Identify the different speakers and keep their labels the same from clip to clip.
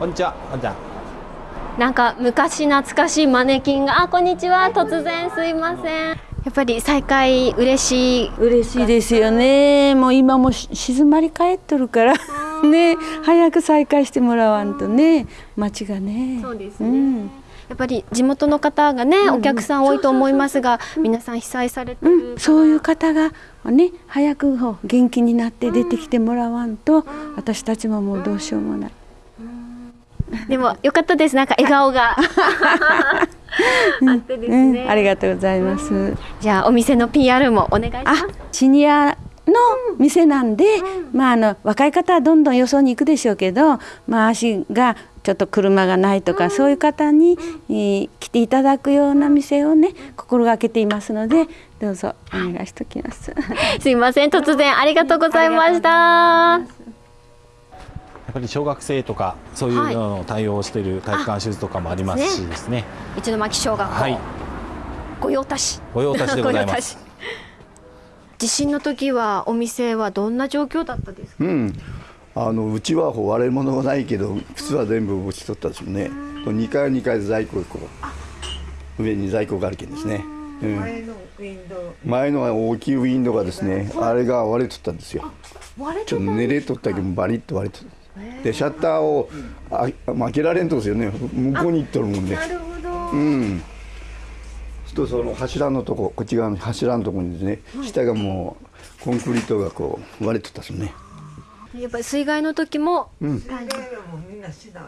Speaker 1: こんにちは。こんにちは。
Speaker 2: なんか昔懐かしいマネキンがあこんにちは。突然すいません。やっぱり再会嬉しい。
Speaker 3: 嬉しいですよね。もう今も静まり返っとるから。ね。早く再開してもらわんとね。町がね。
Speaker 2: そうですね、うん。やっぱり地元の方がね、うん、お客さん多いと思いますが、皆さん被災されてる、
Speaker 3: うん、そういう方がね早く元気になって出てきてもらわんと、私たちももうどうしようもない。
Speaker 2: でも良かったです。なんか笑顔が。あってですね、
Speaker 3: うん、ありがとうございます。
Speaker 2: じゃあお店の PR もお願いします。
Speaker 3: シニアの店なんで、うん、まああの若い方はどんどんよそに行くでしょうけど、まあ足がちょっと車がないとか、うん、そういう方に、えー、来ていただくような店をね心がけていますのでどうぞお願いしときます。
Speaker 2: すいません。突然ありがとうございました。
Speaker 1: やっぱり小学生とかそういうのを対応している体育館手術とかもありますしですね。
Speaker 2: 一巻小学校、はい、御用達。
Speaker 1: 御用達でございます。
Speaker 2: 地震の時はお店はどんな状況だったですか？
Speaker 4: うん、あのうちは割れ物がないけど靴は全部落ちとったですもんね。2階は2階で在庫こう上に在庫があるけんですね。うん、前のウィンドウ前の大きいウィンドウがですね、あれが割れとったんですよ。ちょっと寝れとったけどバリッと割れとった。でシャッターをあ開けられんとですよね。向こうに行っとるもんで。なるほど。うん。とその柱のとここっち側の柱のとこにですね、はい、下がもうコンクリートがこう割れとったですね。
Speaker 2: やっぱり水害の時も、うん、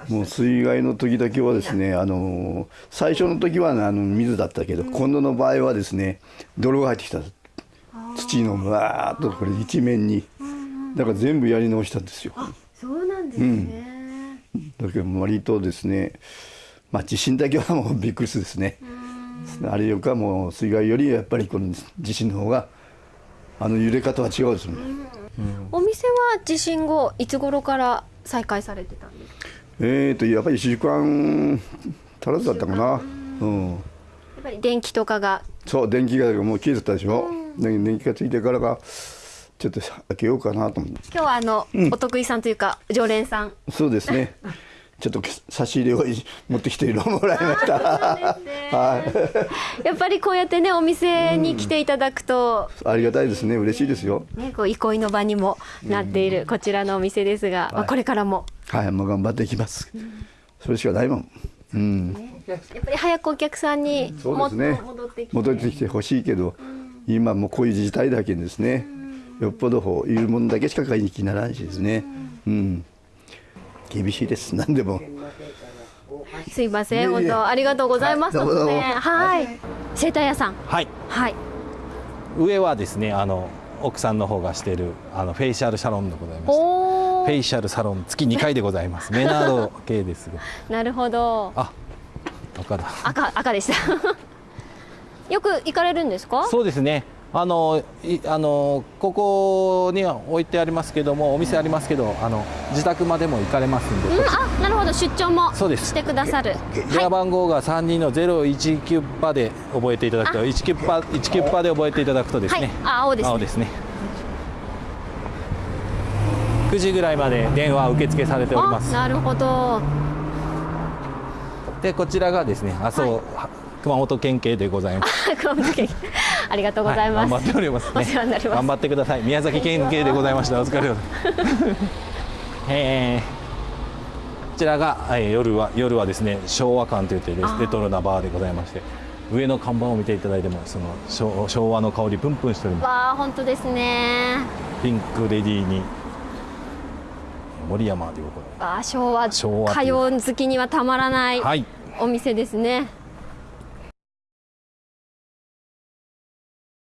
Speaker 4: もう水害の時だけはですねあの最初の時は、ね、あの水だったけど、うん、今度の場合はですね泥が入ってきた。土のわーっとこれ一面に。だから全部やり直したんですよ。
Speaker 2: ですね、
Speaker 4: うん、だけど割とですねまあ地震だけはもうびっくりするですね。あれよかもう水害よりやっぱりこの地震の方があの揺れ方は違うですね、
Speaker 2: お店は地震後いつ頃から再開されてたんですか？
Speaker 4: えーとやっぱり1週間足らずだったかな。うん、やっ
Speaker 2: ぱり電気とかが。
Speaker 4: そう電気がもう消えてたでしょ、うん、電気がついてからがちょっと開けようかなと思って。
Speaker 2: 今日はあの、うん、お得意さんというか常連さん。
Speaker 4: そうですね。ちょっと差し入れを持ってきてもらいました。
Speaker 2: はい。やっぱりこうやってねお店に来ていただくと、
Speaker 4: うん、ありがたいですね。嬉しいですよ。
Speaker 2: ねこう憩いの場にもなっているこちらのお店ですが、まあこれからも。
Speaker 4: はいもう頑張っていきます。それしかないもん。うん。
Speaker 2: やっぱり早くお客さんに
Speaker 4: ね。戻ってきて。ほしいけど、今もこういう事態だけですね。よっぽどいるものだけしか買いに来ならんしですね。うん。厳しいです。何でも。
Speaker 2: すいません、本当ありがとうございます。はい。生態屋さん。
Speaker 1: はい。
Speaker 2: はい。
Speaker 1: 上はですね、あの奥さんの方がしているあのフェイシャルサロンでございます。フェイシャルサロン月2回でございます。メナード系です。
Speaker 2: なるほど。
Speaker 1: あ、赤だ。
Speaker 2: 赤赤でした。よく行かれるんですか？
Speaker 1: そうですね。あのあのここには置いてありますけどもお店ありますけどあの自宅までも行かれますんで、
Speaker 2: うん、あなるほど。出張もしてくださる。
Speaker 1: 電話番号が3人の019パで覚えていただくと19パ19パで覚えていただくとですね、
Speaker 2: はい、青ですね。
Speaker 1: 青ですね。9時ぐらいまで電話受付されております。
Speaker 2: なるほど。
Speaker 1: でこちらがですね麻生、はい熊本県警でございます。
Speaker 2: 熊本県ありがとうございます。
Speaker 1: はい、頑張っております、ね、お
Speaker 2: 世話になります。
Speaker 1: 頑張ってください。宮崎県警でございました。お疲れ様 えー、こちらが、えー、夜は夜はですね昭和館といってレレトロなバーでございまして。上の看板を見ていただいてもその昭昭和の香りプンプンしております。
Speaker 2: わあ本当ですね。
Speaker 1: ピンクレディーに森山でございます。
Speaker 2: あ昭和昭和歌謡好きにはたまらないお店ですね。はい